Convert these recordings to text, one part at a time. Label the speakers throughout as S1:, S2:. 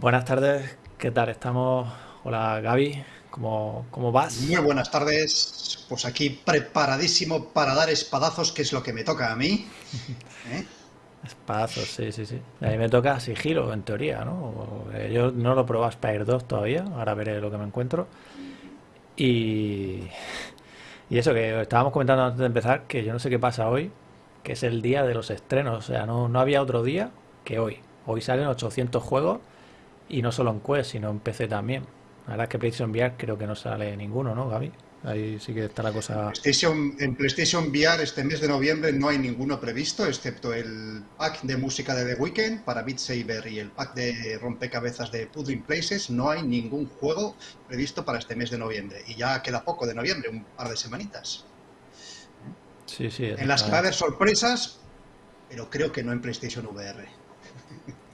S1: Buenas tardes, ¿qué tal? Estamos. Hola Gaby, ¿cómo, cómo vas?
S2: Muy buenas tardes. Pues aquí preparadísimo para dar espadazos, que es lo que me toca a mí.
S1: ¿Eh? Espadazos, sí, sí, sí. A mí me toca sigilo, en teoría, ¿no? Yo no lo probado Spire 2 todavía, ahora veré lo que me encuentro. Y. Y eso que estábamos comentando antes de empezar, que yo no sé qué pasa hoy, que es el día de los estrenos. O sea, no, no había otro día que hoy. Hoy salen 800 juegos y no solo en Quest, sino en PC también. La verdad es que PlayStation VR creo que no sale ninguno, ¿no, Gaby? Ahí sí que está la cosa.
S2: en PlayStation VR este mes de noviembre no hay ninguno previsto, excepto el pack de música de The Weeknd para Beat Saber y el pack de rompecabezas de Pudding Places. No hay ningún juego previsto para este mes de noviembre. Y ya queda poco de noviembre, un par de semanitas.
S1: Sí, sí.
S2: En las que va a haber sorpresas, pero creo que no en PlayStation VR.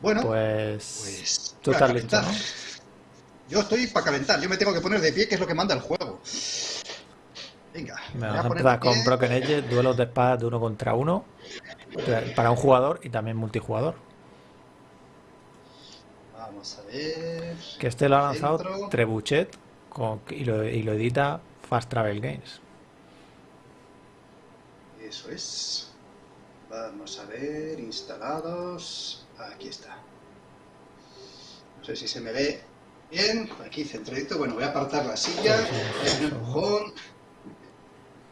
S2: Bueno,
S1: pues, pues tú estás listo, ¿no?
S2: Yo estoy para calentar, yo me tengo que poner de pie, que es lo que manda el juego.
S1: Venga. Me vamos a empezar con Broken Edge, duelos de espadas de uno contra uno, para un jugador y también multijugador.
S2: Vamos a ver.
S1: Que este lo ha lanzado Trebuchet y, lo, y lo edita Fast Travel Games.
S2: Eso es. Vamos a ver, instalados. Aquí está. No sé si se me ve Bien, aquí centradito. Bueno, voy a apartar la silla, un empujón.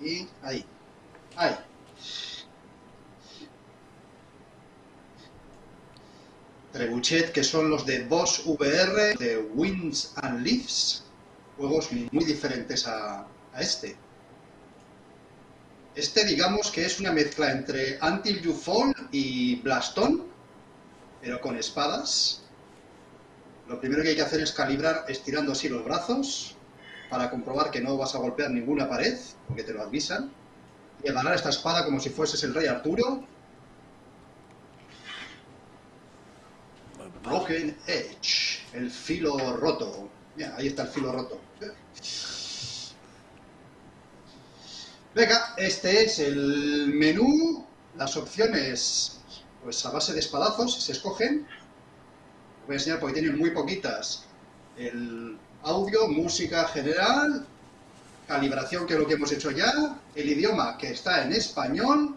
S2: Y ahí. Ahí. Trebuchet, que son los de Boss VR, de Winds and Leaves. Juegos muy diferentes a, a este. Este, digamos que es una mezcla entre Until You Fall y Blaston, pero con espadas. Lo primero que hay que hacer es calibrar estirando así los brazos para comprobar que no vas a golpear ninguna pared, porque te lo avisan. Y agarrar esta espada como si fueses el rey Arturo. Broken Edge, el filo roto. Mira, ahí está el filo roto. Venga, este es el menú. Las opciones, pues a base de espadazos, se escogen voy a enseñar porque tienen muy poquitas. El audio, música general, calibración, que es lo que hemos hecho ya, el idioma, que está en español,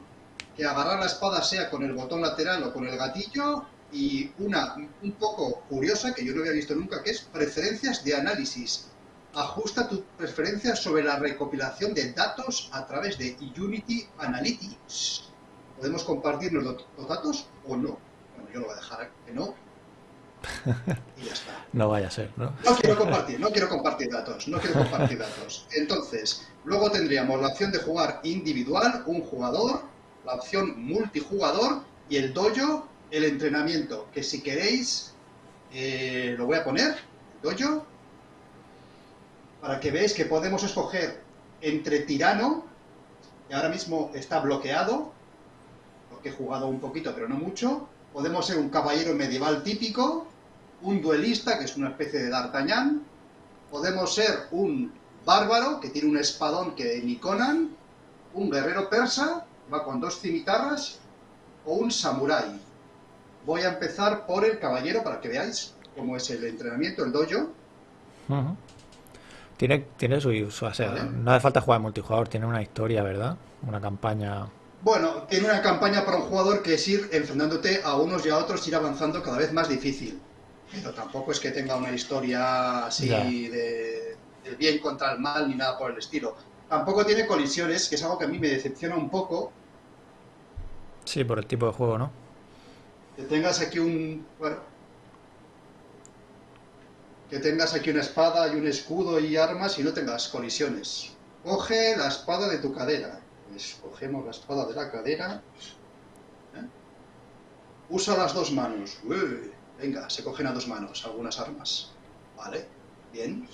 S2: que agarrar la espada sea con el botón lateral o con el gatillo, y una un poco curiosa, que yo no había visto nunca, que es preferencias de análisis. Ajusta tus preferencias sobre la recopilación de datos a través de Unity Analytics. ¿Podemos compartirnos los datos o no? Bueno, yo lo voy a dejar que no, y ya está.
S1: No vaya a ser, ¿no?
S2: No quiero compartir, no quiero compartir datos, no quiero compartir datos. Entonces, luego tendríamos la opción de jugar individual, un jugador, la opción multijugador y el dojo, el entrenamiento, que si queréis, eh, lo voy a poner, dojo, para que veáis que podemos escoger entre tirano, que ahora mismo está bloqueado, porque he jugado un poquito pero no mucho, podemos ser un caballero medieval típico, un duelista, que es una especie de D'Artagnan, podemos ser un bárbaro, que tiene un espadón que ni Conan, un guerrero persa, va con dos cimitarras, o un samurái. Voy a empezar por el caballero para que veáis cómo es el entrenamiento, el dojo.
S1: Tiene, tiene su, uso, o sea, no hace falta jugar multijugador, tiene una historia, ¿verdad? Una campaña
S2: bueno, tiene una campaña para un jugador que es ir enfrentándote a unos y a otros, ir avanzando cada vez más difícil. Pero tampoco es que tenga una historia así de, del bien contra el mal ni nada por el estilo. Tampoco tiene colisiones, que es algo que a mí me decepciona un poco.
S1: Sí, por el tipo de juego, ¿no?
S2: Que tengas aquí un... Bueno, que tengas aquí una espada y un escudo y armas y no tengas colisiones. Coge la espada de tu cadera cogemos la espada de la cadera. ¿eh? Usa las dos manos. venga, se cogen a dos manos algunas armas. Vale, bien.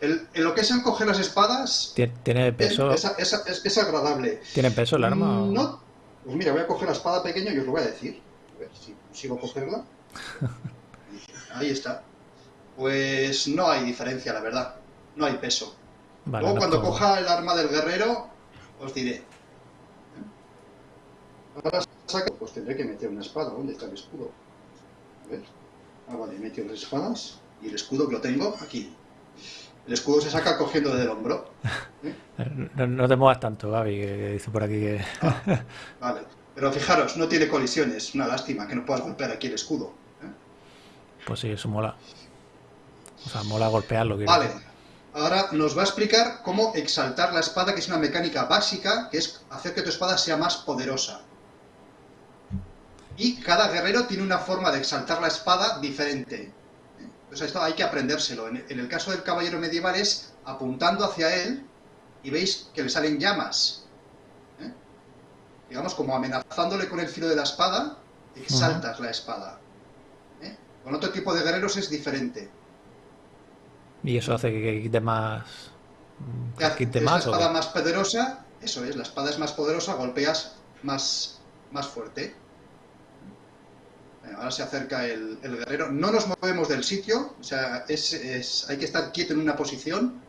S2: en lo que es en coger las espadas...
S1: ¿Tiene peso?
S2: Es, agradable.
S1: ¿Tiene peso el arma?
S2: No. Pues mira, voy a coger la espada pequeña y os lo voy a decir. A ver si consigo cogerla. Ahí está. Pues no hay diferencia, la verdad. No hay peso. Luego cuando coja el arma del guerrero, os diré. Ahora saco, pues tendré que meter una espada. ¿Dónde está el escudo? A ver. Ah, vale, he metido las espadas. Y el escudo que lo tengo aquí. El escudo se saca cogiendo desde el hombro.
S1: ¿eh? No, no, te muevas tanto, Gaby, que, dice por aquí que...
S2: Ah, vale. Pero fijaros, no tiene colisiones. Una lástima que no puedas golpear aquí el escudo. ¿eh?
S1: Pues sí, eso mola. O sea, mola golpearlo.
S2: Vale. Ahora nos va a explicar cómo exaltar la espada, que es una mecánica básica, que es hacer que tu espada sea más poderosa. Y cada guerrero tiene una forma de exaltar la espada diferente. Entonces esto hay que aprendérselo. En el caso del caballero medieval es apuntando hacia él y veis que le salen llamas. ¿eh? Digamos, como amenazándole con el filo de la espada, exaltas la espada. ¿eh? Con otro tipo de guerreros es diferente.
S1: Y eso hace que quite más.
S2: Que quite más, la espada más poderosa, eso es, la espada es más poderosa, golpeas más, más fuerte. ahora se acerca el, guerrero. No nos movemos del sitio, o sea, es, hay que estar quieto en una posición.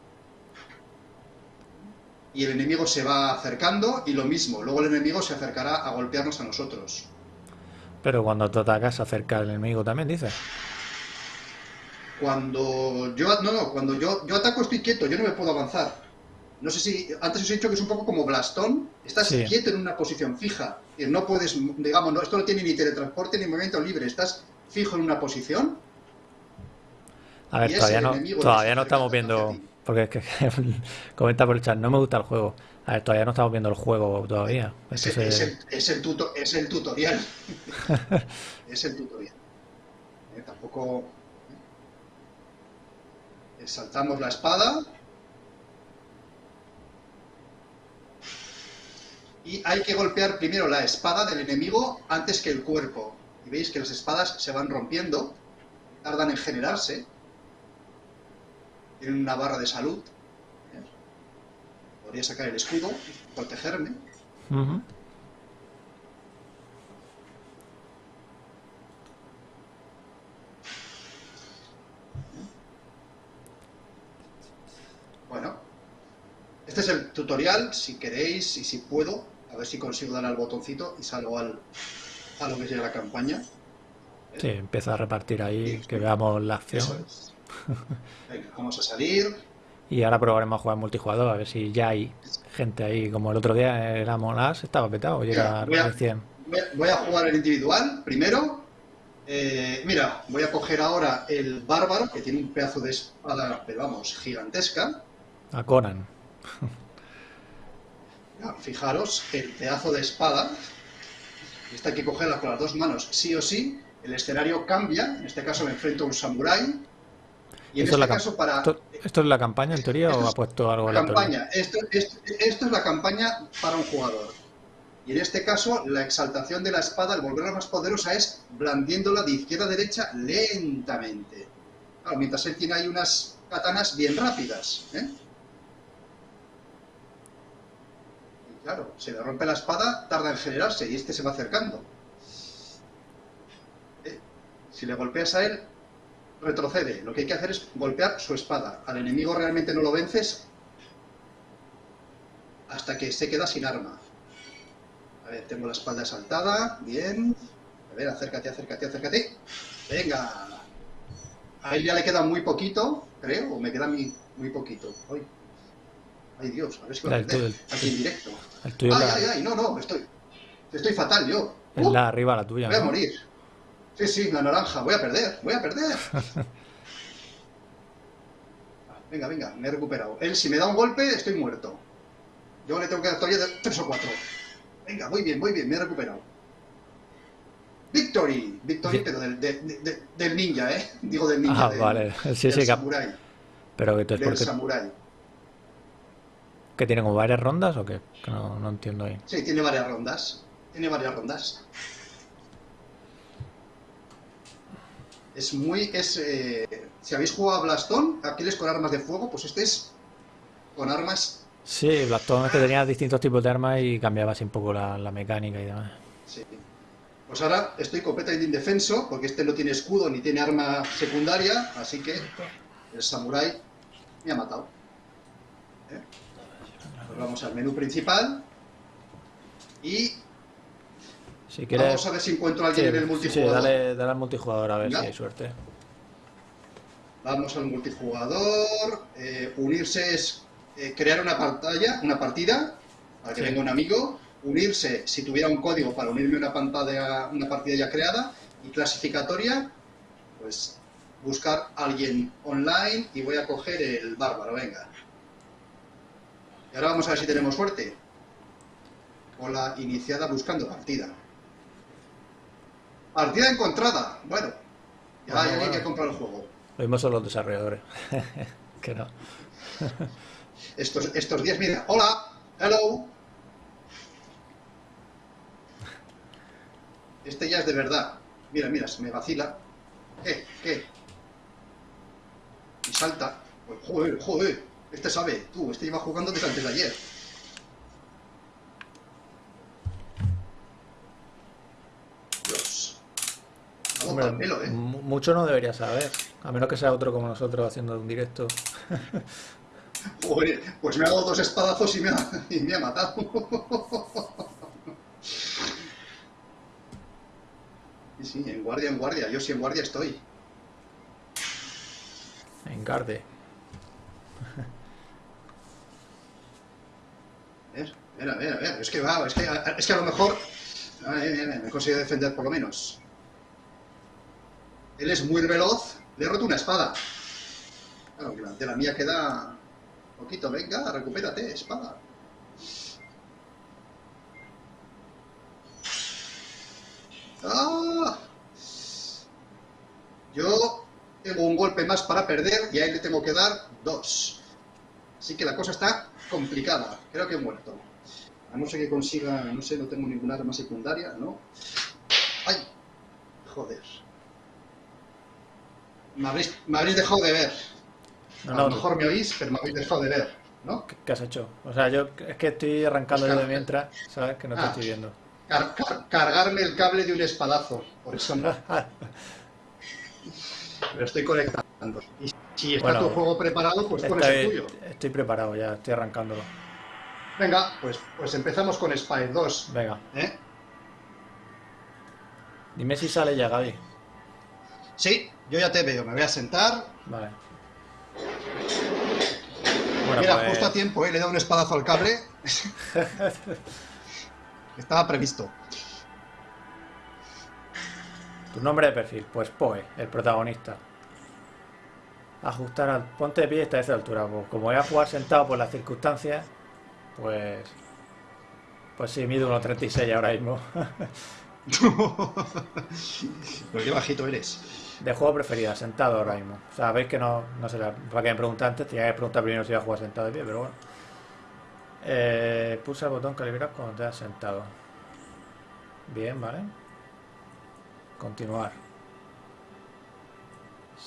S2: Y el enemigo se va acercando y lo mismo, luego el enemigo se acercará a golpearnos a nosotros.
S1: Pero cuando tú atacas se acerca el enemigo también, dices.
S2: Cuando yo, no, no, cuando yo, yo ataco estoy quieto, yo no me puedo avanzar. No sé si, antes os he dicho que es un poco como Blastón, estás quieto en una posición fija, y no puedes, digamos, no, esto no tiene ni teletransporte ni movimiento libre, estás fijo en una posición.
S1: A ver, todavía no, todavía no estamos viendo, porque es que comenta por el chat, no me gusta el juego. A ver, todavía no estamos viendo el juego todavía.
S2: Es, el, es, el, es, el, es el tutorial. es el tutorial. Eh, tampoco saltamos la espada. Y hay que golpear primero la espada del enemigo antes que el cuerpo. Y veis que las espadas se van rompiendo, tardan en generarse. Tienen una barra de salud. Podría sacar el escudo, protegerme. Bueno, este es el tutorial, si queréis y si puedo, a ver si consigo dar al botoncito y salgo al, a lo que llega la campaña.
S1: Sí, empieza a repartir ahí, que veamos la acción.
S2: Venga, vamos a salir.
S1: Y ahora probaremos a jugar multijugador, a ver si ya hay gente ahí. Como el otro día era Monas, estaba petado, llega
S2: voy, a, voy a jugar el individual primero. Eh, mira, voy a coger ahora el bárbaro, que tiene un pedazo de espada, pero vamos, gigantesca.
S1: A Conan.
S2: Fijaros, el pedazo de espada. Esta hay que cogerla con las dos manos, sí o sí. El escenario cambia. En este caso me enfrento a un samurái.
S1: Y en este caso para... ¿Esto, es la campaña en teoría o ha puesto algo
S2: la campaña. Esto, esto, esto, es la campaña para un jugador. Y en este caso, la exaltación de la espada, al volverla más poderosa, es blandiéndola de izquierda a derecha lentamente. mientras él tiene ahí unas katanas bien rápidas. ¿eh? Claro, se le rompe la espada, tarda en generarse y este se va acercando. Eh, si le golpeas a él, retrocede. Lo que hay que hacer es golpear su espada. Al enemigo realmente no lo vences hasta que se queda sin arma. A ver, tengo la espalda saltada. Bien. A ver, acércate, acércate, acércate. Venga. A él ya le queda muy poquito, creo, o me queda muy, muy poquito. Ay Dios, a ver si lo aquí en directo. ay, ay, ay, no, no, estoy, estoy fatal yo.
S1: Es la arriba la tuya.
S2: Voy a morir. Sí, sí, la naranja, voy a perder, voy a perder. venga, venga, me he recuperado. Él, si me da un golpe, estoy muerto. Yo le tengo que dar todavía tres o cuatro. Venga, muy bien, muy bien, me he recuperado. Victory, Victory, pero del, del, ninja, ¿eh? Digo del ninja.
S1: Ah, vale, sí, sí,
S2: samurai.
S1: Pero que tú es
S2: del samurai.
S1: ¿Que tiene como varias rondas o qué? Que no, no, entiendo ahí.
S2: Sí, tiene varias rondas. Tiene varias rondas. Es muy... es eh, Si habéis jugado a Blastón, aquel con armas de fuego, pues este es con armas...
S1: Sí, Blastón es que tenía distintos tipos de armas y cambiaba así un poco la, la mecánica y demás.
S2: Sí. Pues ahora estoy completamente indefenso, porque este no tiene escudo ni tiene arma secundaria, así que el samurái me ha matado. ¿Eh? Vamos al menú principal y
S1: Si quieres...
S2: Vamos a ver si encuentro a alguien
S1: Sí,
S2: en el
S1: sí, sí,
S2: multijugador.
S1: dale, dale al multijugador a ver si hay suerte.
S2: Vamos al multijugador. eh, unirse es eh, crear una pantalla, una partida, para que
S1: Sí.
S2: venga un amigo. Unirse si tuviera un código para unirme a una pantalla, una partida ya creada. Y clasificatoria, pues buscar a alguien online y voy a coger el bárbaro, venga. Y ahora vamos a ver si tenemos suerte. Hola, iniciada buscando partida. Partida encontrada. Bueno, ya
S1: Bueno,
S2: hay alguien
S1: bueno.
S2: que compra el juego.
S1: Lo mismo son los desarrolladores. que no.
S2: Estos, estos días, mira, hola, hello. Este ya es de verdad. Mira, mira, se me vacila. ¿Qué? ¿Qué? Y salta. Pues, joder, joder. Este sabe. Tú, este lleva jugando desde antes de ayer. Dios.
S1: Hombre,
S2: pelo, ¿eh?
S1: mu- mucho no debería saber. A menos que sea otro como nosotros haciendo un directo.
S2: Joder, pues me ha dado dos espadazos y me ha, y me ha matado. Sí, sí, en guardia, en guardia. Yo sí en guardia estoy.
S1: Engarde.
S2: A ver, a ver, a ver, a ver. Es que es que, es que a lo mejor... Ay, ay, ay, me he conseguido defender por lo menos. Él es muy veloz. Le he roto una espada. Claro, de la mía queda... Poquito, venga, recupérate, espada. ¡Ah! Yo tengo un golpe más para perder y a él le tengo que dar dos. Así que la cosa está complicada. Creo que he muerto. A no ser que consiga, no sé, no tengo ninguna arma secundaria, ¿no? ¡Ay! Joder. Me habréis, me habréis dejado de ver.
S1: No,
S2: a
S1: no,
S2: lo mejor me oís, pero me habéis dejado de ver, ¿no?
S1: ¿Qué, has hecho? O sea, yo es que estoy arrancando yo de mientras, ¿sabes? Que no te
S2: Ah.
S1: estoy viendo.
S2: Car- car- cargarme el cable de un espadazo. Por eso no. Lo estoy conectando. Y si está
S1: Bueno,
S2: tu juego preparado, pues pones el tuyo.
S1: estoy preparado ya, estoy arrancándolo.
S2: Venga, pues, pues empezamos con Spire 2.
S1: Venga,
S2: ¿eh?
S1: dime si sale ya, Gaby.
S2: Sí, yo ya te veo. Me voy a sentar.
S1: Vale. Bueno,
S2: Mira,
S1: pues,
S2: justo a tiempo, ¿eh? le he dado un espadazo al cable. Estaba previsto.
S1: tu nombre de perfil, pues Poe, el protagonista. Ajustar al ponte de pie y vez de altura. Pues como voy a jugar sentado por las circunstancias, pues. Pues sí, mido 1.36 ahora mismo.
S2: Pero qué bajito eres.
S1: De juego preferida, sentado ahora mismo. O sea, veis que no, no sé, para que me pregunte antes, tenía que preguntar primero si iba a jugar sentado de pie, pero bueno. Eh, pulsa el botón calibrar cuando te has sentado. Bien, vale. Continuar.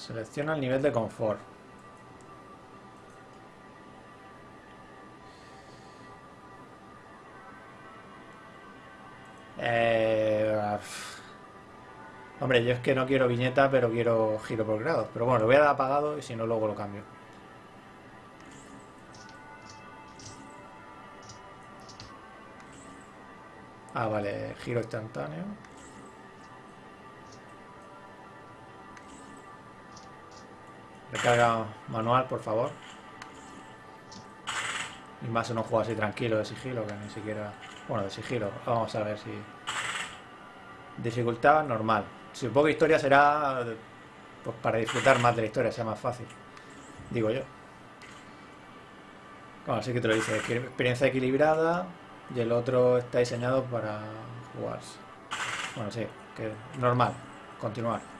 S1: Selecciona el nivel de confort. Eh. Hombre, yo es que no quiero viñeta, pero quiero giro por grados. Pero bueno, lo voy a dar apagado y si no, luego lo cambio. Ah, vale, giro instantáneo. Recarga manual, por favor. Y más en un juego así tranquilo de sigilo, que ni siquiera... Bueno, de sigilo. Vamos a ver si... Dificultad normal. Supongo que historia será pues para disfrutar más de la historia, sea más fácil. Digo yo. Bueno, así que te lo dice. Experiencia equilibrada y el otro está diseñado para jugarse. Bueno, sí, que normal. Continuar.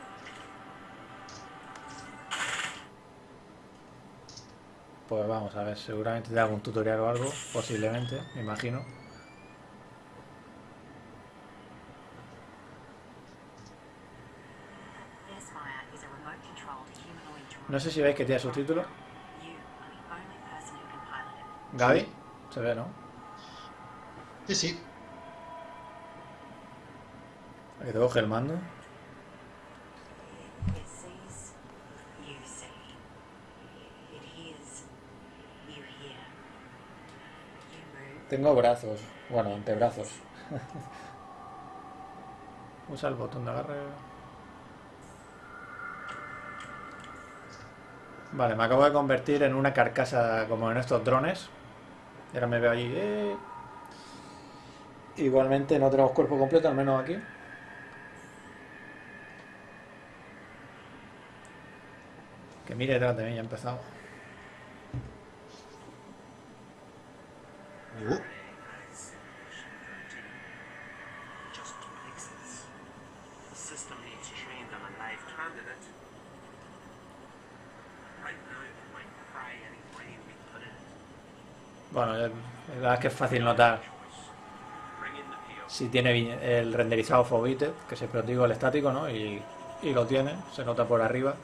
S1: Pues vamos a ver, seguramente te hago un tutorial o algo, posiblemente, me imagino. No sé si veis que tiene
S3: it.
S1: Gaby,
S2: Sí.
S1: se ve, ¿no?
S2: Sí, sí.
S1: A que te coge el mando. Tengo brazos, bueno, antebrazos. Usa el botón de agarre. Vale, me acabo de convertir en una carcasa como en estos drones. Y ahora me veo allí. eh. Igualmente no tenemos cuerpo completo, al menos aquí. Que mire detrás de mí, ya ha empezado.
S2: Uh,
S4: Just fixes. The system needs trained on a live candidate. Right now, it might fry any brain we put in it.
S1: Bueno, ya- la verdad es que es fácil notar si tiene el renderizado Foveated, que es el prototipo el estático, ¿no? Y, y lo tiene, se nota por arriba.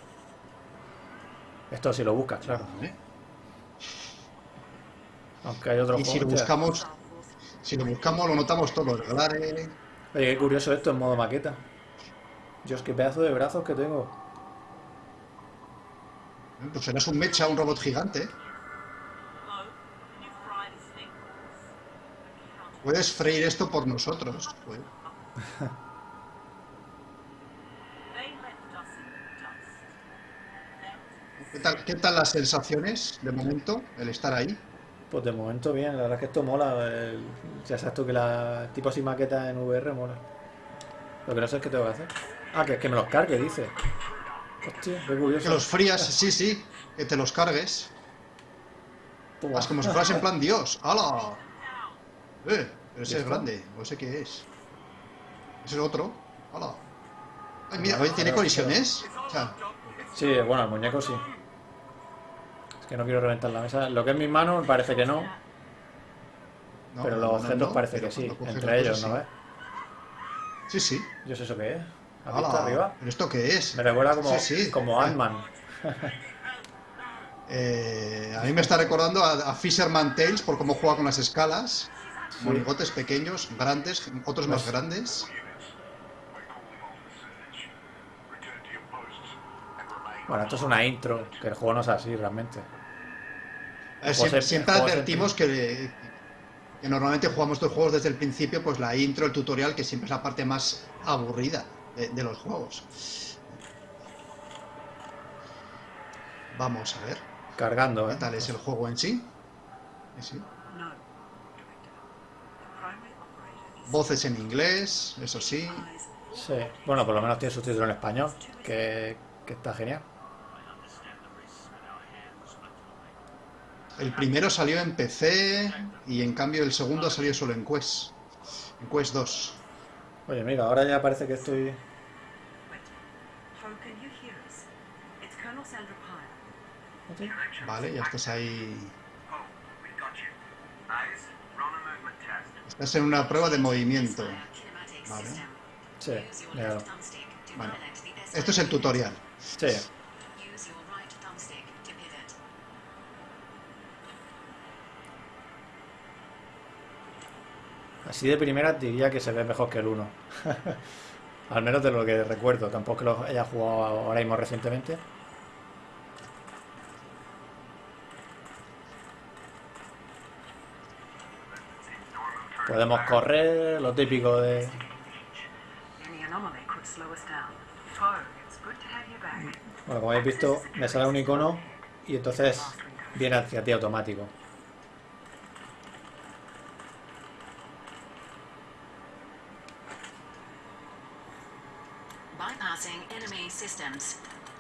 S1: Esto si lo buscas, claro. Aunque hay otros
S2: Y si lo buscamos, si lo buscamos, lo notamos todos los reglares.
S1: Oye, qué curioso esto en modo maqueta. Dios, qué pedazo de brazos que tengo.
S2: Pues serás un mecha, un robot gigante.
S3: Hello, can you fry the snake balls?
S2: Puedes freír esto por nosotros. pues. ¿Qué tal, ¿Qué tal las sensaciones de momento? El estar ahí.
S1: Pues de momento bien, la verdad es que esto mola. el- ya sabes tú que la tipo así maqueta en VR mola. Lo que no sé es qué tengo que hacer. Ah, que, que me los cargue, dice. Hostia, qué curioso.
S2: Que los frías, sí, sí. Que te los cargues. Es como si fueras en plan Dios. ¡Hala! Eh, pero ese
S1: ¿Y
S2: es grande. No sé qué es. ¿Es el otro? ¡Hala! Ay, mira, oye, ¿tiene colisiones? O sea,
S1: Sí, bueno, el muñeco sí. Es que no quiero reventar la mesa. Lo que es mis manos parece que no,
S2: no,
S1: pero los objetos
S2: no,
S1: parece que sí. Entre ellos,
S2: cosa,
S1: ¿no
S2: sí.
S1: ves?
S2: Sí, sí.
S1: Yo sé eso qué es. ¿Has visto arriba?
S2: ¿Pero esto qué es?
S1: Me recuerda como,
S2: Sí, sí.
S1: como Ant-Man.
S2: Eh, a mí me está recordando a, a Fisherman Tales por cómo juega con las escalas. Monigotes pequeños, grandes, otros más grandes.
S1: Bueno, esto es una intro, que el juego no es así realmente.
S2: Eh, siempre advertimos que, que normalmente jugamos estos juegos desde el principio, pues la intro, el tutorial, que siempre es la parte más aburrida de, de los juegos. Vamos a ver,
S1: Cargando,
S2: ¿qué
S1: ¿eh?
S2: tal es el juego en sí? Sí, sí.
S3: No,
S2: Voces en inglés, eso sí.
S1: Sí. Bueno, por lo menos tiene subtítulo en español, que, que está genial.
S2: El primero salió en PC y en cambio el segundo salió solo en Quest. En Quest 2.
S1: Oye, mira, ahora ya parece que estoy...
S3: Pyle.
S2: Vale, ya estás ahí.
S4: Oh, we got you. Eyes, run a movement test.
S2: Estás en una prueba de movimiento. Vale.
S1: Sí, mira.
S2: Bueno, esto es el tutorial.
S1: Sí, así de primera diría que se ve mejor que el 1. Al menos de lo que recuerdo, tampoco que lo haya jugado ahora mismo recientemente. Podemos correr, lo típico de... Bueno, como habéis visto, me sale un icono y entonces viene hacia ti automático.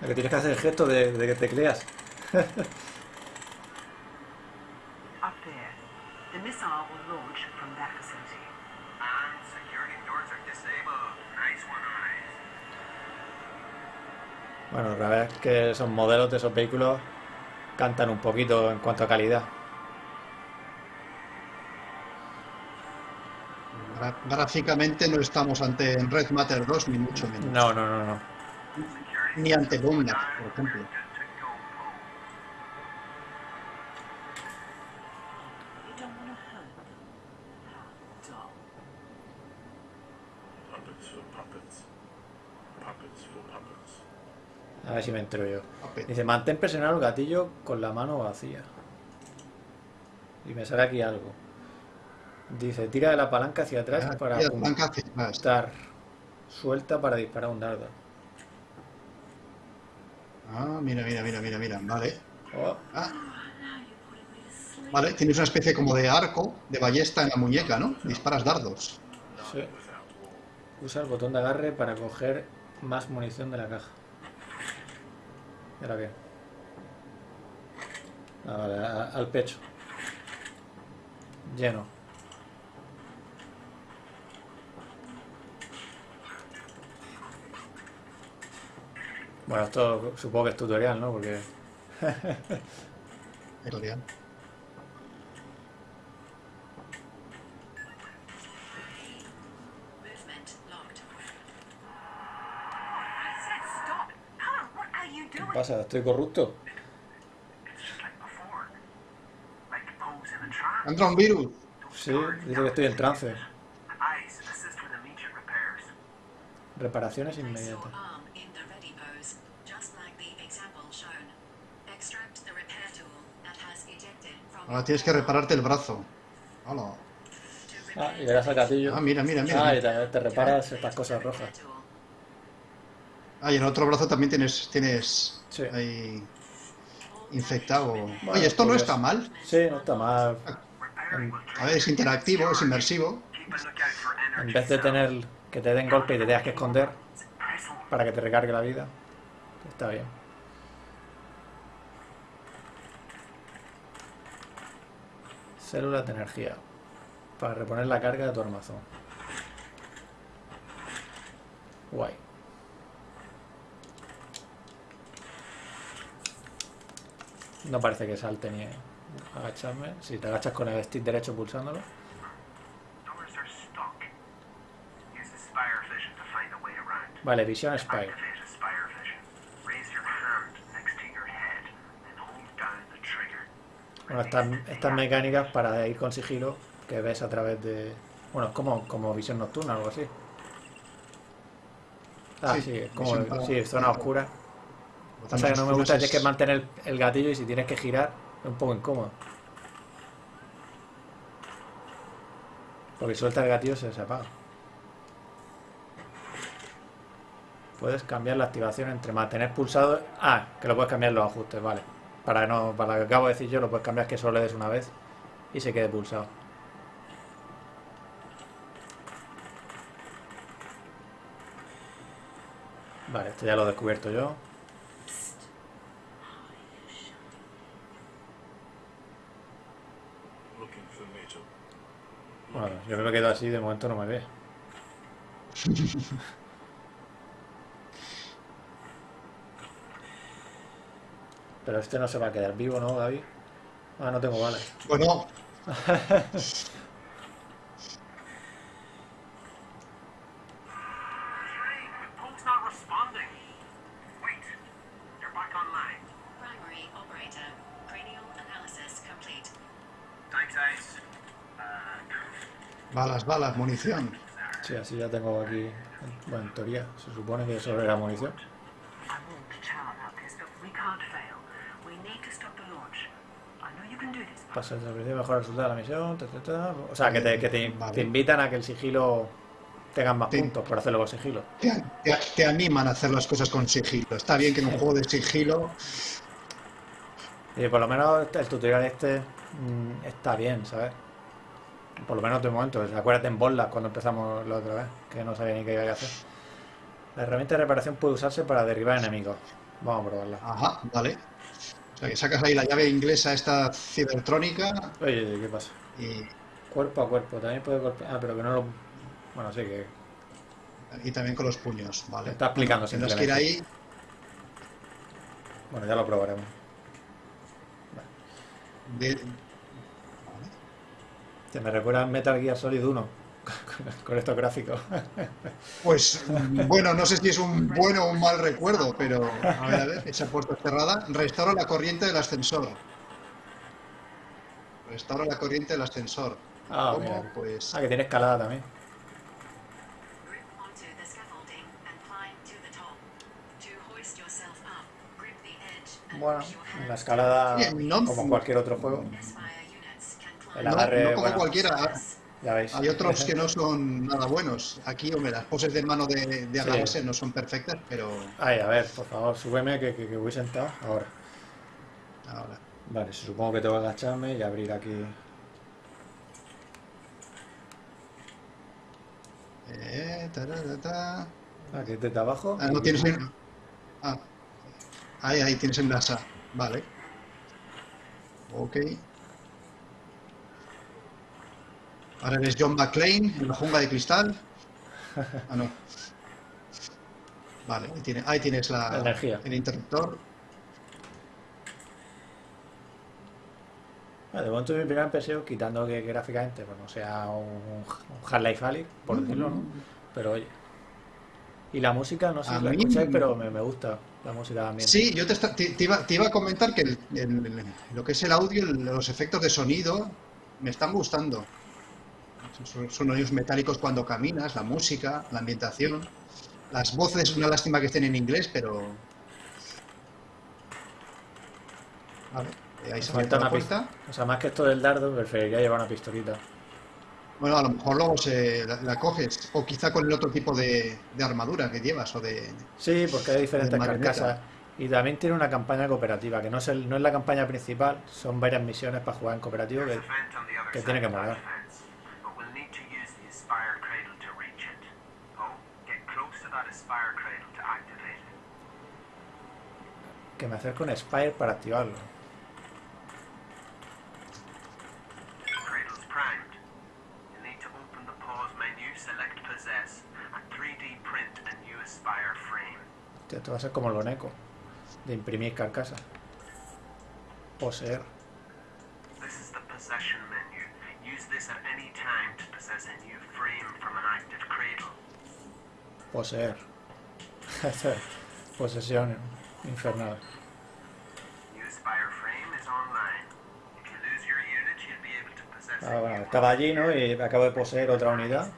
S1: Lo que tienes que hacer es el gesto de, de que tecleas.
S3: Up there. The missile will launch from that facility.
S4: And security doors are disabled. Nice one, eyes.
S1: Bueno, la verdad es que esos modelos de esos vehículos cantan un poquito en cuanto a calidad.
S2: Gráficamente no estamos ante Red Matter 2, ni mucho menos.
S1: No, no, no, no.
S2: Ni ante Doomland, por ejemplo.
S1: A ver si me entero yo. Dice, mantén presionado el gatillo con la mano vacía. Y me sale aquí algo. Dice, tira de la palanca hacia atrás
S2: Ah,
S1: para apuntar. Suelta para disparar un dardo.
S2: Ah, mira, mira, mira, mira, mira. Vale.
S1: Oh,
S2: Ah. Vale, tienes una especie como de arco, de ballesta en la muñeca, ¿no? Disparas dardos.
S1: sí. Usa el botón de agarre para coger más munición de la caja. ¿Y ahora qué? Ah, vale, al pecho. Lleno. Bueno, esto supongo que es tutorial, ¿no? Porque
S2: Tutorial.
S1: ¿Qué pasa? ¿Estoy corrupto?
S2: Entra un virus.
S1: Sí, dice que estoy en trance. Reparaciones inmediatas.
S5: from
S2: Ahora tienes que repararte el brazo. Hola.
S1: Ah, y le das al gatillo.
S2: Ah, mira, mira, mira.
S1: Ah, y te, te reparas estas cosas rojas.
S2: Ah, y en el otro brazo también tienes, tienes
S1: Sí.
S2: ahí infectado.
S1: Bueno,
S2: Oye, esto no
S1: pues-
S2: está mal.
S1: Sí, no está mal.
S2: A ver, es interactivo, es inmersivo.
S1: En vez de tener que te den golpe y te tengas que esconder para que te recargue la vida, está bien. Células de energía para reponer la carga de tu armazón. Guay. No parece que salte ni agacharme. Si te agachas con el stick derecho pulsándolo. Vale, visión Spire. Bueno, estas, estas mecánicas para ir con sigilo que ves a través de... Bueno, es como, como visión nocturna o algo así. Ah,
S2: Sí,
S1: sí, es como sí, zona oscura. Pasa que no me gusta es que mantener el, gatillo y si tienes que girar es un poco incómodo. Porque suelta el gatillo se, se apaga. Puedes cambiar la activación entre mantener pulsado. Ah, que lo puedes cambiar en los ajustes, vale. Para no, para lo que acabo de decir yo, lo puedes cambiar que solo le des una vez y se quede pulsado. Vale, esto ya lo he descubierto yo. Bueno, yo me quedo así, de momento no me ve. Pero este no se va a quedar vivo, ¿no, Gaby? Ah, no tengo balas.
S2: Bueno, balas, munición.
S1: Sí, así ya tengo aquí. Bueno, en teoría, se supone que eso era munición. Pasa el mejor resultado de la misión. ta, ta, ta. O sea, que, te, que te,
S2: Vale.
S1: te invitan a que el sigilo tengas más
S2: Sí.
S1: puntos por hacerlo con sigilo.
S2: Te, te- te animan a hacer las cosas con sigilo. Está bien que en un juego de sigilo
S1: Y por lo menos el tutorial este mm, está bien, ¿sabes? Por lo menos de momento. Acuérdate en Bolas cuando empezamos la otra vez, que no sabía ni qué había que hacer. La herramienta de reparación puede usarse para derribar enemigos. Vamos a probarla.
S2: Ajá, vale. O sea, que sacas ahí la llave inglesa esta cibertrónica
S1: Oye, ¿qué pasa?
S2: y,
S1: Cuerpo a cuerpo, también puede golpear. Ah, pero que no lo. Bueno, sí, que
S2: y también con los puños, ¿vale?
S1: está explicando
S2: Tendrás que ir ahí.
S1: Bueno, ya lo probaremos.
S2: de-
S1: Que me recuerda Metal Gear Solid 1 con, estos gráficos.
S2: Pues bueno, no sé si es un bueno o un mal recuerdo, pero a ver, a ver, esa puerta cerrada. Restaura la corriente del ascensor. Restaura la corriente del ascensor.
S1: Ah,
S2: ¿Cómo?
S1: mira.
S2: Pues
S1: Ah, que tiene escalada también. Bueno, la escalada,
S2: Bien, ¿no?
S1: como cualquier otro juego. El
S2: no,
S1: agarre,
S2: no como
S1: bueno.
S2: cualquiera.
S1: Ya veis.
S2: Hay otros que no son nada buenos. Aquí, hombre, las poses de mano de, de
S1: Sí.
S2: Agamese no son perfectas, pero
S1: Ay, a ver, por favor, súbeme que, que, que voy sentado. Ahora.
S2: ahora.
S1: Vale, supongo que tengo que agacharme y abrir aquí.
S2: Eh, tararata.
S1: Aquí desde abajo.
S2: Ah, no tienes en... Ah, ahí, ahí tienes en NASA. Vale. Ok. Ahora eres John McClane en la jungla de cristal. Ah, no. Vale, ahí, tiene- ahí tienes la,
S1: La energía.
S2: el interruptor.
S1: De momento mi primera impresión, quitando que, gráficamente pues no sea un, un Half-Life Alyx, por decirlo, ¿no? Pero oye. Y la música, no sé
S2: A
S1: si la
S2: mí-
S1: escucháis, pero me, me gusta la música también.
S2: Sí, yo te, esta- te- te iba, te iba a comentar que el- el- lo que es el audio, los efectos de sonido, me están gustando. Son sonidos metálicos cuando caminas, la música, la ambientación. Las voces, es una lástima que estén en inglés, pero... Vale, eh, ahí se
S1: Falta una pista.
S2: puerta.
S1: O sea, más que esto del dardo, preferiría llevar una pistolita.
S2: Bueno, a lo mejor luego se la, la coges, o quizá con el otro tipo de, de armadura que llevas, o de...
S1: Sí, porque hay diferentes carcasas. Y también tiene una campaña cooperativa, que no es, el- no es la campaña principal, son varias misiones para jugar en cooperativo. Que, tiene que molar.
S4: fence, but we'll need to use the Aspire Cradle to reach it. Oh, get close to that Aspire Cradle to activate it.
S1: Que me acerco un Spire para activarlo.
S4: Cradle's primed. You need to open the pause menu, select possess, and 3D print a new Aspire frame.
S1: Hostia, Esto va a ser como lo Neko, de imprimir carcasas. Poseer.
S4: This is the possession menu. Use this at any time to possess a new frame from an active cradle.
S1: Poseer. Posesión infernal. Ah, bueno, estaba allí, ¿no? Y acabo de poseer otra unidad.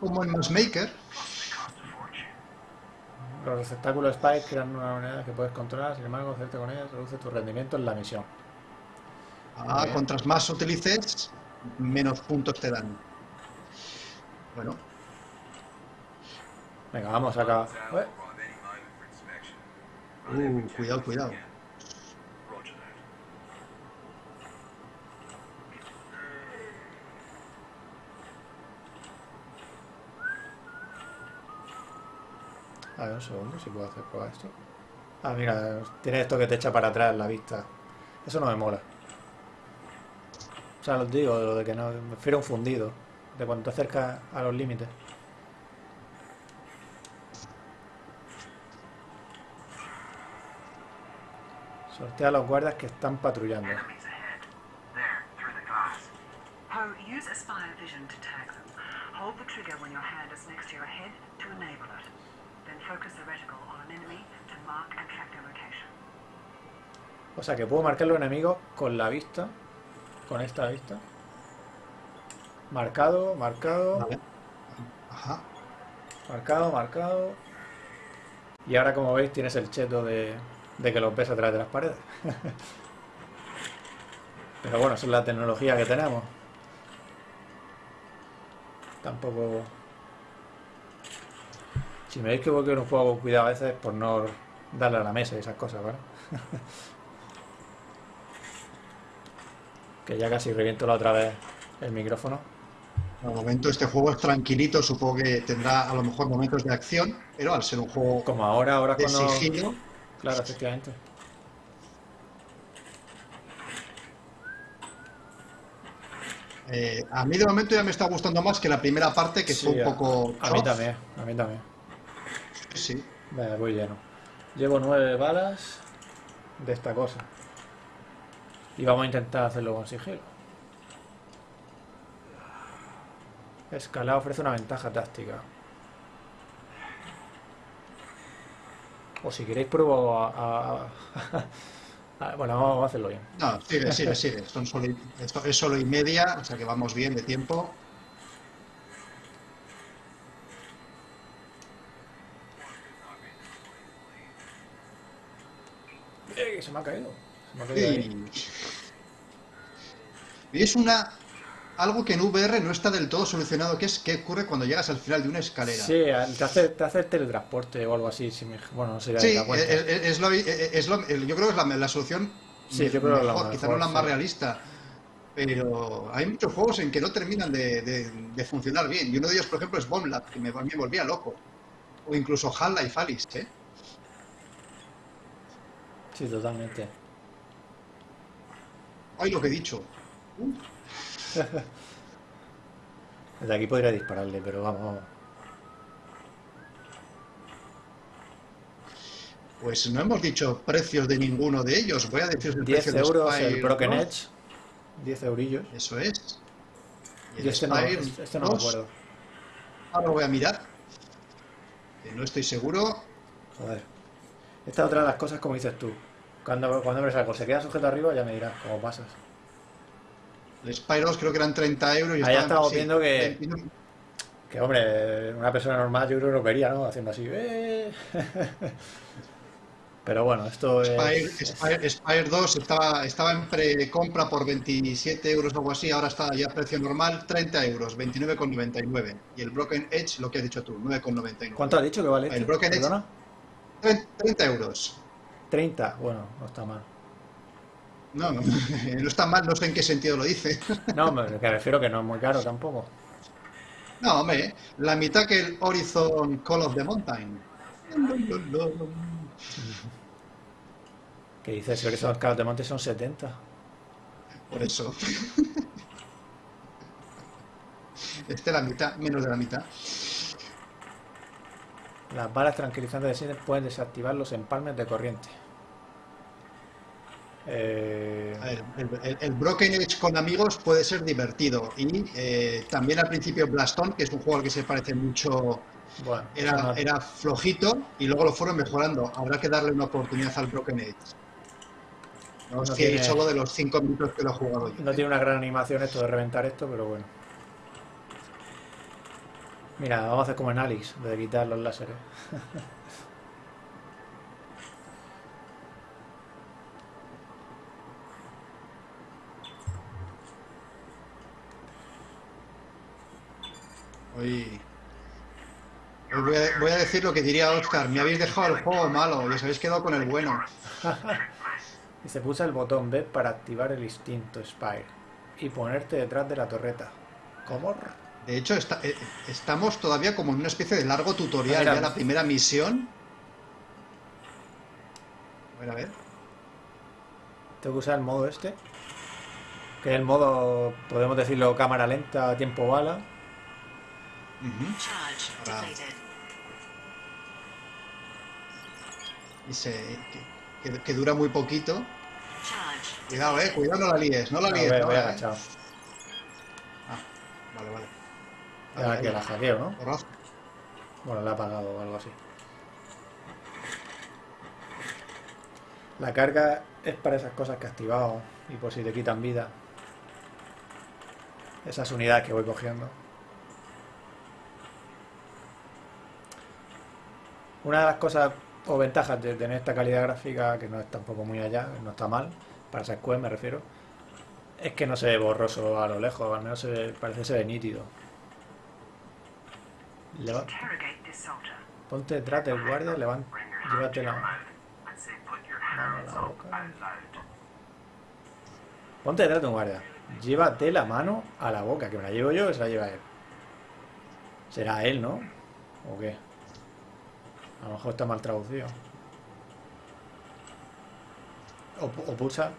S2: Como en
S4: fortune.
S1: Los receptáculos Spike crean una unidad que puedes controlar, sin embargo, hacerte con ellas reduce tu rendimiento en la misión.
S2: ah,
S1: Bien.
S2: cuantas más utilices, menos puntos te dan. Bueno,
S1: Venga, vamos acá.
S2: Uh, cuidado, cuidado.
S1: A ver, un segundo, si puedo hacer probar esto. Ah, mira, tiene esto que te echa para atrás la vista. Eso no me mola. O sea, os digo, lo de que no, me prefiero un fundido. De cuando te acercas a los límites.
S3: Enemy to mark and track their location.
S1: O sea que puedo marcar los enemigos con la vista. Con esta vista. Marcado, marcado,
S2: Vale. Ajá.
S1: marcado, marcado. Y ahora como veis tienes el cheto de, de que los ves a través de las paredes. Pero bueno, esa es la tecnología que tenemos. Tampoco... Si me veis que voy con un juego con cuidado a veces por no darle a la mesa y esas cosas, ¿vale? que ya casi reviento la otra vez el micrófono.
S2: De momento este juego es tranquilito, supongo que tendrá a lo mejor momentos de acción, pero al ser un juego
S1: Como ahora, ahora cuando...
S2: sigilo,
S1: Claro, efectivamente.
S2: eh, a mí de momento ya me está gustando más que la primera parte, que
S1: Sí,
S2: fue un poco...
S1: A mí también, a mí también.
S2: Sí.
S1: Vale, voy lleno. Llevo nueve balas de esta cosa. Y vamos a intentar hacerlo con sigilo. Escalar ofrece una ventaja táctica. O si queréis pruebo a... a- a- bueno, vamos a hacerlo bien.
S2: No, sigue, sigue, sigue. Son solo y- esto es solo y media, o sea que vamos bien de tiempo.
S1: ¡Eh! Se me ha caído. Se me ha caído ahí.
S2: Y Es una algo que en VR no está del todo solucionado, que es qué ocurre cuando llegas al final de una escalera.
S1: Sí, te hace, te hace el teletransporte o algo así. Si me- bueno, no sé.
S2: Sí, es, es lo, es lo- yo creo que es la, la solución
S1: Sí, yo creo que la
S2: mejor, quizá no la más
S1: sí.
S2: realista. Pero hay muchos juegos en que no terminan de, de- de funcionar bien. Y uno de ellos, por ejemplo, es Bomb Lab, que me, volvía loco. O incluso Half-Life Alice, ¿eh?
S1: Sí, totalmente.
S2: Ay, lo que he dicho.
S1: Desde aquí podría dispararle, pero vamos.
S2: Pues no hemos dicho precios de ninguno de ellos. Voy a decir el
S1: 10
S2: precio de
S1: euros
S2: Spire
S1: el Broken
S2: 2.
S1: Edge. 10 eurillos.
S2: Eso es. Y
S1: este no, este este no me
S2: 2,
S1: acuerdo.
S2: Ahora lo voy a mirar. Que no estoy seguro.
S1: Joder. Esta es otra de las cosas como dices tú. Cuando, cuando abres algo, se queda sujeto arriba, ya me dirás cómo pasas.
S2: El Spire 2 creo que eran 30 euros. Y
S1: Ahí estamos
S2: sí,
S1: viendo que-
S2: 29.
S1: Que hombre, una persona normal yo creo que lo vería, ¿no? Haciendo así. "Eh". Pero bueno, esto
S2: Spire,
S1: es.
S2: Spire- Spire 2 estaba, estaba en precompra por 27 euros o algo así, ahora está ya a precio normal 30 euros, 29,99. Y el Broken Edge, lo que has dicho tú, 9,99.
S1: ¿Cuánto has dicho que vale?
S2: El
S1: este?
S2: Broken Edge.
S1: ¿Perdona?
S2: 30 euros.
S1: 30. Bueno, no está mal.
S2: No, no, no está mal, no sé en qué sentido lo dice.
S1: No, me refiero que no es muy caro tampoco.
S2: No, hombre, la mitad que el Horizon Call of the Mountain.
S1: Que dices que esos caros de monte son 70.
S2: Por eso. Este la mitad, menos de la mitad.
S1: Las balas tranquilizantes de cine pueden desactivar los empalmes de corriente. Eh,
S2: A ver, el, el- el Broken Edge con amigos puede ser divertido. Y eh, también al principio Blaston, que es un juego al que se parece mucho,
S1: bueno,
S2: era,
S1: no-
S2: era flojito y luego lo fueron mejorando. Habrá que darle una oportunidad al Broken Edge. No
S1: No tiene-
S2: solo de los 5 minutos que lo he jugado yo.
S1: No tiene una gran animación esto de reventar esto, pero bueno. Mira, vamos a hacer como en Alice, de quitar los láseres.
S2: Hoy, hoy voy, a, voy a decir lo que diría Oscar. Me habéis dejado el juego malo y os habéis quedado con el bueno.
S1: Y se pulsa el botón B para activar el instinto Spire y ponerte detrás de la torreta. ¿Cómo?
S2: De hecho, está- eh, estamos todavía como en una especie de largo tutorial.
S1: Mira.
S2: ya la primera misión. A ver, a ver.
S1: Tengo que usar el modo este. Que es el modo, podemos decirlo, cámara lenta, tiempo bala.
S5: Depleted.
S2: Y se, que, que- que dura muy poquito. Cuidado, eh. Cuidado, no la líes. No la
S1: No,
S2: líes.
S1: voy,
S2: no,
S1: voy
S2: eh.
S1: agachado.
S2: Ah, vale, vale.
S1: Ya
S2: Vale,
S1: que
S2: ahí.
S1: la hackeo, ¿no?
S2: Porrazo.
S1: Bueno, la he apagado o algo así. La carga es para esas cosas que he activado y por si te quitan vida. Esas unidades que voy cogiendo. Una de las cosas o ventajas de tener esta calidad gráfica, que no es tampoco muy allá, no está mal, para esa Quest me refiero, es que no se ve borroso a lo lejos, al menos se ve- parece que se ve nítido. Leva-. Ponte detrás del guardia, levanta, llévate la mano a la boca. Ponte detrás de un guardia. Llévate la mano a la boca, que me la llevo yo o se la lleva él. Será él, ¿no? ¿O qué? A lo mejor está mal traducido. O, o pulsa.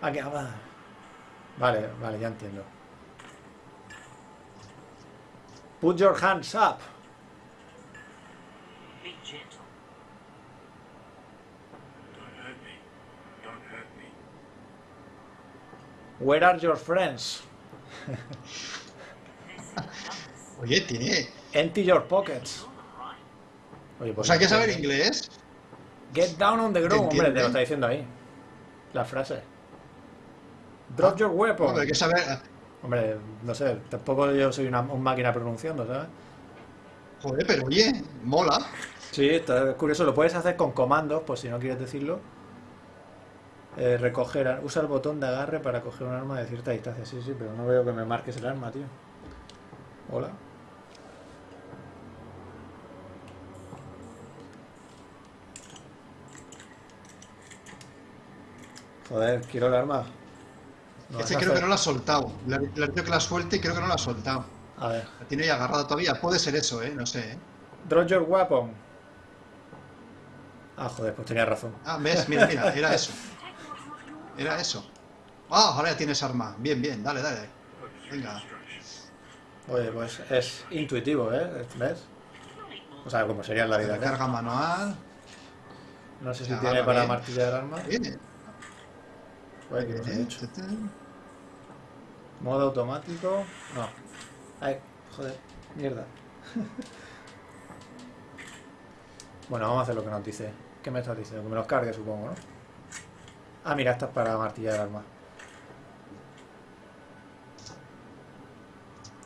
S1: Ah, que va. Vale, vale, ya entiendo. Put your hands up.
S4: Be gentle.
S6: Don't hurt me. Don't hurt me.
S1: Where are your friends?
S2: Oye, tiene.
S1: Empty your pockets. Oye,
S2: O
S1: pues
S2: sea, hay que saber
S1: entiendo.
S2: inglés.
S1: Get down on the ground, hombre, te lo está diciendo ahí. La frase. Drop your weapon.
S2: Hombre, hay que saber.
S1: Hombre, no sé, tampoco yo soy una un máquina pronunciando, ¿sabes?
S2: Joder, pero oye, mola.
S1: Sí, esto es curioso, lo puedes hacer con comandos, por si no quieres decirlo. Eh, recoger, usa el botón de agarre para coger un arma de cierta distancia. Sí, sí, pero no veo que me marques el arma, tío. Hola. Joder, quiero el arma. No
S2: Este creo que no lo ha soltado. Le he dicho que la suelte y creo que no la ha soltado.
S1: A ver.
S2: La tiene ahí agarrada todavía. Puede ser eso, ¿eh? No sé, ¿eh?
S1: Drop your weapon. Ah, joder, pues tenía razón.
S2: Ah, ves, mira, mira, era eso. Era eso. Ah, ahora ya tienes arma. Bien, bien, dale, dale. Venga.
S1: Oye, pues es intuitivo, ¿eh? ¿Ves? O sea, como sería en la vida.
S2: Carga manual.
S1: No sé si tiene para martillar arma.
S2: Bien.
S1: Que
S2: bien.
S1: hecho. Modo automático. No. Ay, joder, mierda. bueno, vamos a hacer lo que nos dice. ¿Qué me estás diciendo? Que me los cargue, supongo, ¿no? Ah, mira, esta es para martillar el arma.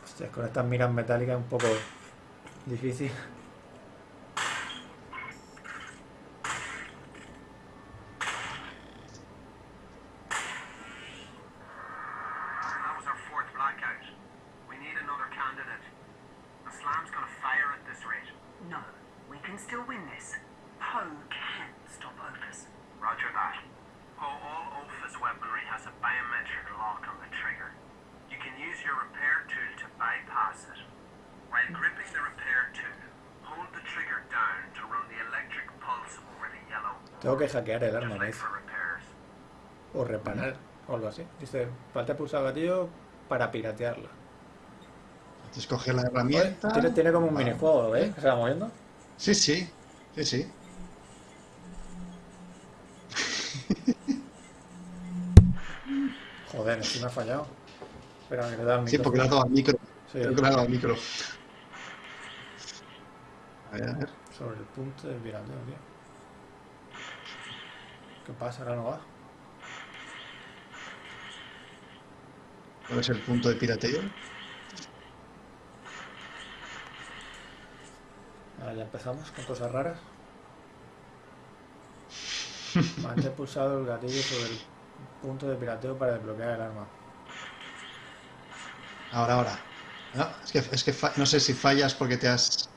S1: Hostia, con estas miras metálicas es un poco difícil.
S3: Poe can stop Opus.
S4: Roger that. Oh, all Opus weaponry has a biometric lock on the trigger. You can use your repair tool to bypass it. While gripping the repair tool, hold the trigger down to run the electric pulse over the yellow.
S1: Tengo que hackear el arma,
S4: repairs.
S1: O reparar, o algo así. Dice, falta pulsar el gatillo para piratearla.
S2: Entonces coge la herramienta.
S1: Tiene, tiene como un
S2: Vale.
S1: minijuego, ¿lo veis? Que se va moviendo.
S2: Sí, sí. Sí, sí.
S1: Joder, sí me ha fallado. Espera, que le da el
S2: Sí,
S1: micrófono.
S2: porque le ha dado al micro.
S1: Sí,
S2: Creo que le ha dado al micro. A ver, a ver.
S1: sobre el punto de pirateo, tío. ¿Qué pasa? Ahora no va.
S2: ¿Cuál es el punto de pirateo?
S1: Ahora ya empezamos con cosas raras. Mantén pulsado el gatillo sobre el punto de pirateo para desbloquear el arma.
S2: Ahora, ahora. No, es que, es que no sé si fallas porque te has...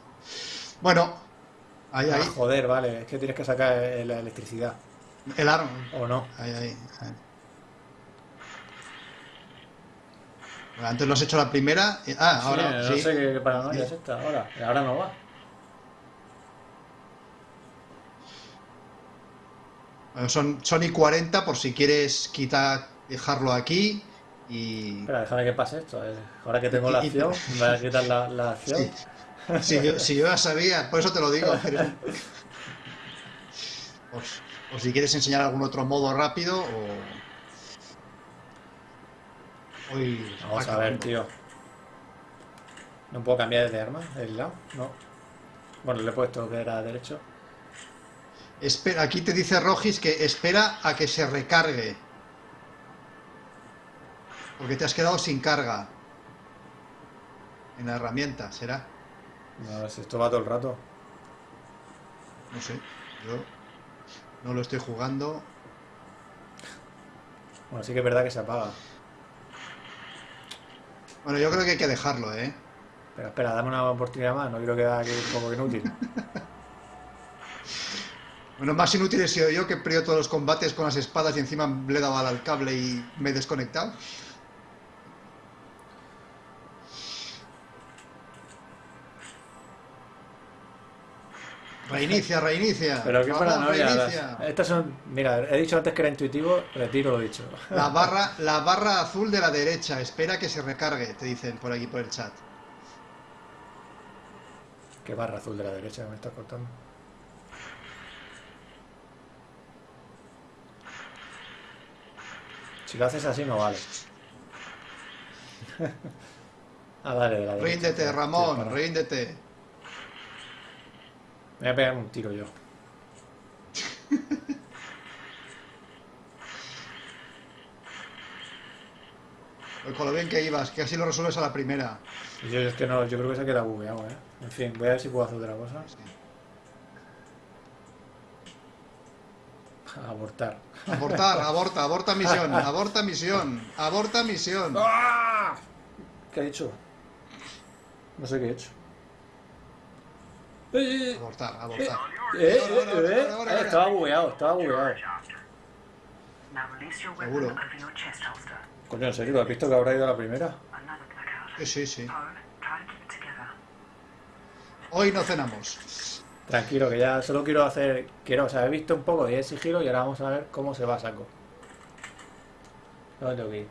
S2: Bueno, ahí,
S1: Ah,
S2: ahí.
S1: joder, vale, es que tienes que sacar la electricidad.
S2: El arma.
S1: ¿O no?
S2: Ahí, ahí. ahí. Bueno, antes lo has hecho la primera. Ah, ahora
S1: sí, no
S2: sí.
S1: sé qué, paranoia es esta. Ahora, ahora no va.
S2: Son, son y 40 por si quieres quitar, dejarlo aquí y...
S1: Espera, déjame que pase esto. eh. Ahora que tengo la acción, me voy a quitar la, la acción.
S2: Sí. Si yo, si yo ya sabía, por eso te lo digo. pero- O, o si quieres enseñar algún otro modo rápido o... Uy,
S1: Vamos
S2: va
S1: a ver, tío. ¿No puedo cambiar de arma? ¿El lado? No. Bueno, le he puesto que era derecho.
S2: Espera, aquí te dice Rogis que espera a que se recargue. Porque te has quedado sin carga. En la herramienta, ¿será?
S1: No, si esto va todo el rato.
S2: No sé. Yo no lo estoy jugando.
S1: Bueno, sí que es verdad que se apaga.
S2: Bueno, yo creo que hay que dejarlo, ¿eh?
S1: Pero espera, dame una oportunidad más. No quiero quedar aquí un poco inútil.
S2: Bueno, más inútil he sido yo que he perdido todos los combates con las espadas y encima le he dado al cable y me he desconectado. Reinicia, reinicia.
S1: Pero qué paranoia. Estas son. Mira, he dicho antes que era intuitivo, retiro lo dicho.
S2: La barra, la barra azul de la derecha. Espera que se recargue, te dicen por aquí por el chat.
S1: Qué barra azul de la derecha me estás cortando. Si lo haces así no vale. ah, la derecha.
S2: Ríndete, Ramón,
S1: para.
S2: ríndete.
S1: Me voy a pegar un tiro yo.
S2: Pues con lo bien que ibas, que así lo resuelves a la primera.
S1: Yo es que no, yo creo que se queda bugueado, eh. En fin, voy a ver si puedo hacer otra cosa. Abortar.
S2: Abortar, aborta, aborta misión, aborta misión, aborta misión.
S1: ¡Ah! ¿Qué he hecho? No sé qué he hecho. ¡Eh!
S2: Abortar, abortar.
S1: ¡Eh! ¡Eh! Eh. Estaba bugueado, estaba bugueado.
S2: Seguro.
S1: Coño, ¿en serio? ¿Lo has visto que habrá ido a la primera?
S2: Sí, sí, sí. Hoy no cenamos.
S1: Tranquilo, que ya solo quiero hacer... Quiero, o sea, he visto un poco de sigilo y ahora vamos a ver cómo se va a saco. ¿Dónde tengo que ir?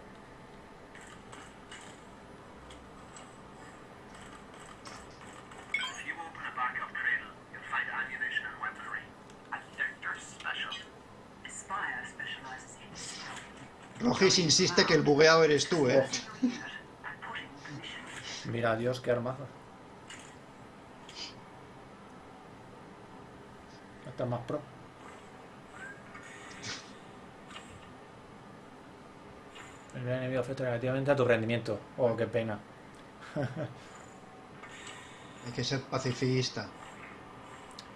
S2: Rogis insiste que el bugueado eres tú, ¿eh?
S1: Mira, Dios, qué armazo. Esta es más pro. El gran enemigo afecta negativamente a tu rendimiento. Oh, qué pena.
S2: Hay que ser pacifista.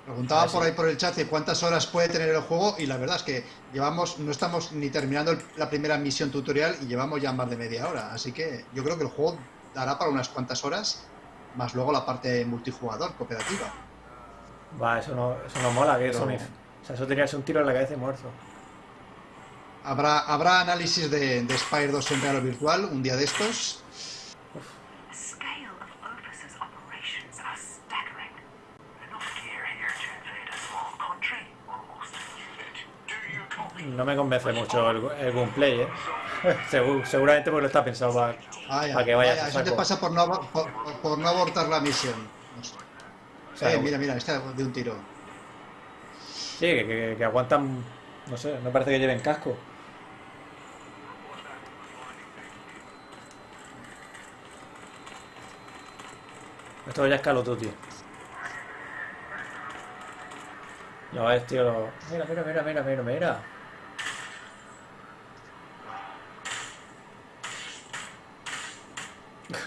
S2: Preguntaba por ahí por el chat de cuántas horas puede tener el juego y la verdad es que llevamos, no estamos ni terminando la primera misión tutorial y llevamos ya más de media hora. Así que yo creo que el juego dará para unas cuantas horas, más luego la parte multijugador, cooperativa.
S1: Va, eso no, eso no mola, que eso ni- O sea, eso tenía que ser un tiro en la cabeza y muerto.
S2: Habrá, habrá análisis de, de Spire 2 en real o virtual un día de estos.
S1: No me convence mucho el, el gameplay, ¿eh? Segu- seguramente porque no está pensado para... Que
S2: vaya,
S1: a
S2: eso te pasa por no, por, por no abortar la misión. No sé.
S1: o sea,
S2: Eh, mira, mira, está de un tiro.
S1: Sí, que, que- que aguantan... No sé, no parece que lleven casco. Esto ya es of Duty. Ya ves, tío. lo- Mira, mira, mira, mira, mira, mira.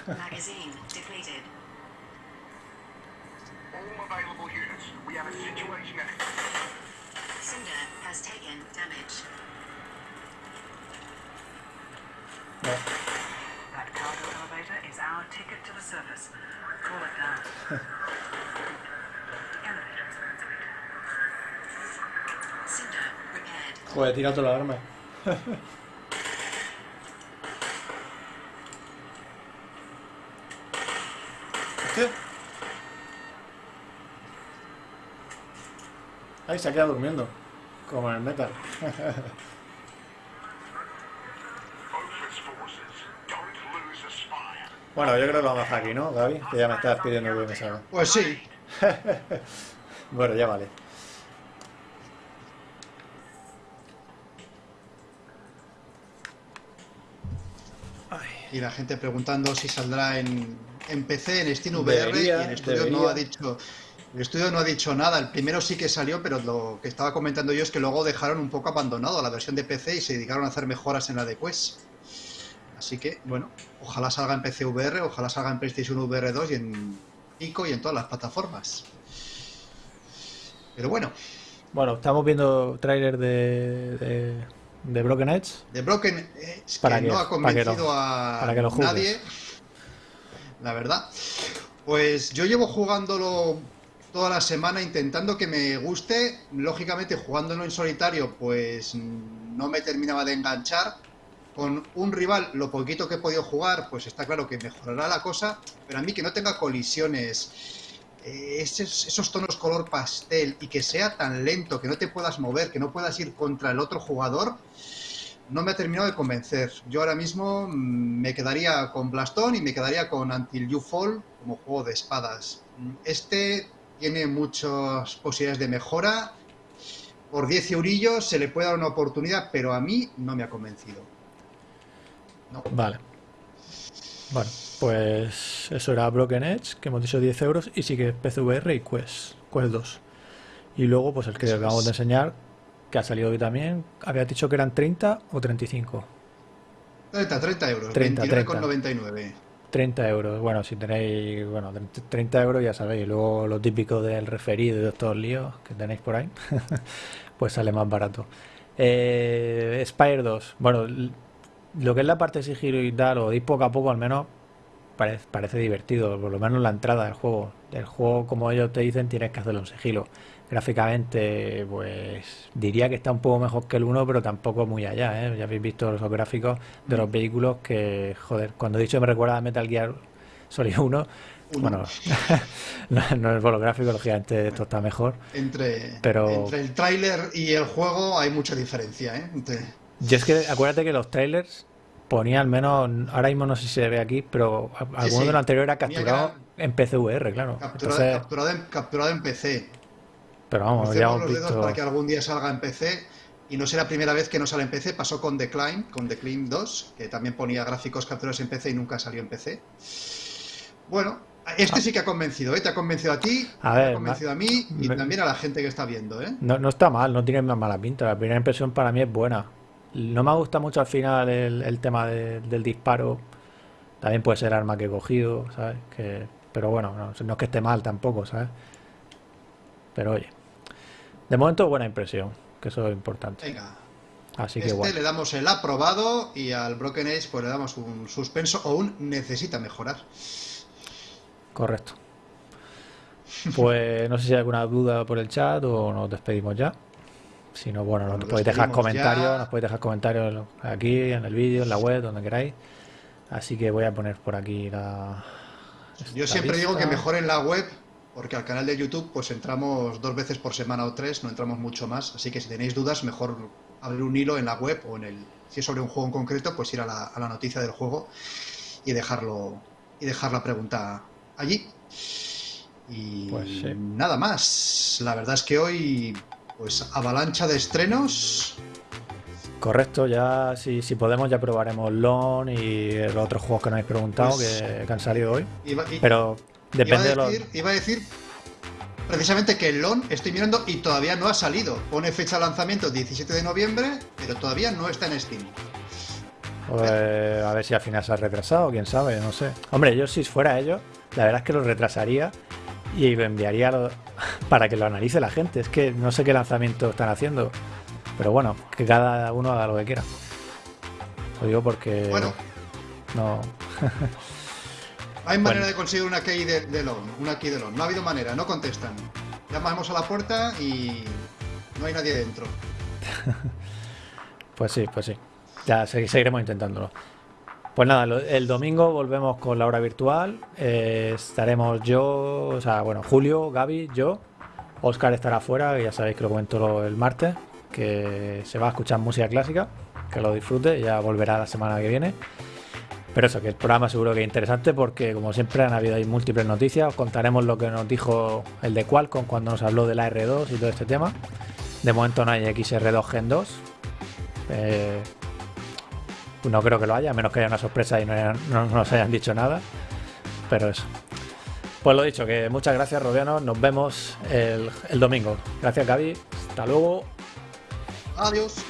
S5: Magazine
S4: We have a situation at
S5: Cinder has taken damage.
S1: No.
S3: That cargo elevator is our ticket to the surface. Call it down. Elevator is complete.
S5: Repaired.
S1: Joder, tira toda la arma. Ay, se ha quedado durmiendo. Como en el metal. Bueno, yo creo que lo vamos a dejar aquí, ¿no, Gaby? Que ya me estás pidiendo que me salga.
S2: Pues sí,
S1: Bueno, ya vale.
S2: y la gente preguntando si saldrá en, en PC, en Steam VR
S1: Debería,
S2: y el estudio no ha dicho el estudio no ha dicho nada. El primero sí que salió, pero lo que estaba comentando yo es que luego dejaron un poco abandonado la versión de PC y se dedicaron a hacer mejoras en la de Quest. Así que, bueno, ojalá salga en PC VR, ojalá salga en PlayStation VR 2 y en Pico y en todas las plataformas. Pero bueno,
S1: Bueno, estamos viendo tráiler de, de, de Broken Edge.
S2: The Broken Edge,
S1: Para
S2: que
S1: que-
S2: no ha
S1: para que lo-
S2: convencido a
S1: para que lo juzgues.
S2: nadie, la verdad. Pues yo llevo jugándolo toda la semana intentando que me guste. Lógicamente, jugándolo en solitario, pues mm, no me terminaba de enganchar. Con un rival, lo poquito que he podido jugar, pues está claro que mejorará la cosa. Pero a mí que no tenga colisiones, eh, esos, esos tonos color pastel y que sea tan lento, que no te puedas mover, que no puedas ir contra el otro jugador, no me ha terminado de convencer. Yo ahora mismo mm, me quedaría con Blastón y me quedaría con Until You Fall como juego de espadas. Mm, Este tiene muchas posibilidades de mejora. Por 10 eurillos se le puede dar una oportunidad, pero a mí no me ha convencido. No.
S1: Vale. Bueno, pues eso era Broken Edge, que hemos dicho 10 euros, y sigue PCVR y Quest, Quest 2. Y luego, pues el que acabamos de enseñar, que ha salido hoy también, había dicho que eran 30 o 35.
S2: 30, 30 euros,
S1: 30,
S2: 29,99.
S1: 30 euros. Bueno, si tenéis, bueno, 30 euros ya sabéis. Luego lo típico del referido y de estos líos que tenéis por ahí, pues sale más barato. Eh, Spire 2. Bueno, lo que es la parte de sigilo y tal, o de poco a poco al menos, parece, parece divertido, por lo menos la entrada del juego. El juego, como ellos te dicen, tienes que hacerlo en sigilo. Gráficamente, pues diría que está un poco mejor que el 1, pero tampoco muy allá, ¿eh? Ya habéis visto los gráficos de los vehículos que, joder, cuando he dicho me recuerda a Metal Gear Solid 1,
S2: Uno.
S1: bueno, no, no es por los gráficos, lógicamente esto está mejor.
S2: Entre,
S1: Pero-
S2: entre el tráiler y el juego hay mucha diferencia, ¿eh? Entre-
S1: Yo es que acuérdate que los trailers ponía al menos, ahora mismo no sé si se ve aquí, pero alguno
S2: sí.
S1: de lo anterior era capturado en PCVR, claro.
S2: capturado,
S1: Entonces,
S2: capturado en, capturado en PC.
S1: Pero vamos, ya
S2: Crucemos
S1: hemos
S2: los dedos
S1: visto.
S2: para que algún día salga en PC. Y no será la primera vez que no sale en PC. Pasó con Decline, con Decline 2, que también ponía gráficos capturados en PC y nunca salió en PC. Bueno, este sí que ha convencido, ¿eh? Te ha convencido a ti,
S1: A ver,
S2: ha convencido a mí y
S1: me-
S2: también a la gente que está viendo, ¿eh?
S1: No, no está mal, no tiene más mala pinta. La primera impresión para mí es buena. No me gusta mucho al final el, el tema de- del disparo. También puede ser arma que he cogido, ¿sabes? Que, pero bueno, no, no es que esté mal tampoco, ¿sabes? Pero oye, de momento buena impresión, que eso es importante.
S2: Venga,
S1: Así que
S2: este le damos el aprobado y al Broken Age pues le damos un suspenso o un necesita mejorar.
S1: Correcto. Pues no sé si hay alguna duda por el chat o nos despedimos ya. Si no, bueno, nos
S2: Nos
S1: podéis dejar comentarios,
S2: ya.
S1: nos podéis dejar comentarios aquí, en el vídeo, en la web, donde queráis. Así que voy a poner por aquí la.
S2: Yo siempre digo que mejoren la web porque al canal de YouTube pues entramos dos veces por semana o tres, no entramos mucho más, así que si tenéis dudas mejor abrir un hilo en la web o en el si es sobre un juego en concreto pues ir a la, a la noticia del juego y dejarlo y dejar la pregunta allí. Y
S1: Pues sí.
S2: nada más. La verdad es que hoy pues avalancha de estrenos.
S1: Correcto, ya si, si podemos ya probaremos LON y los otros juegos que nos habéis preguntado
S2: Pues-
S1: que, que han salido hoy.
S2: Y-
S1: Pero depende
S2: iba, a
S1: los.
S2: decir, iba a decir precisamente que el LON estoy mirando y todavía no ha salido. Pone fecha de lanzamiento 17 de noviembre, pero todavía no está en Steam.
S1: Pues, a ver si al final se ha retrasado, quién sabe, no sé. Hombre, yo si fuera ellos, la verdad es que lo retrasaría y lo enviaría para que lo analice la gente. Es que no sé qué lanzamiento están haciendo. Pero bueno, que cada uno haga lo que quiera. Lo digo porque
S2: Bueno,
S1: no.
S2: hay manera
S1: Bueno.
S2: de conseguir una key de, de una key de. No ha habido manera, no contestan. Llamamos a la puerta y no hay nadie dentro.
S1: Pues sí, pues sí. Ya se- seguiremos intentándolo. Pues nada, el domingo volvemos con la hora virtual. Eh, estaremos yo, o sea, bueno, Julio, Gaby, yo. Oscar estará fuera, que ya sabéis que lo comento el martes, que se va a escuchar música clásica, que lo disfrute, ya volverá la semana que viene. Pero eso, que el programa seguro que es interesante porque como siempre han habido ahí múltiples noticias, os contaremos lo que nos dijo el de Qualcomm cuando nos habló de la R2 y todo este tema. De momento no hay XR2 Gen 2, eh, no creo que lo haya, a menos que haya una sorpresa y no, nos hayan dicho nada. Pero eso. Pues lo dicho, que muchas gracias, Robiano. Nos vemos el, el domingo. Gracias, Gaby. Hasta luego.
S2: Adiós.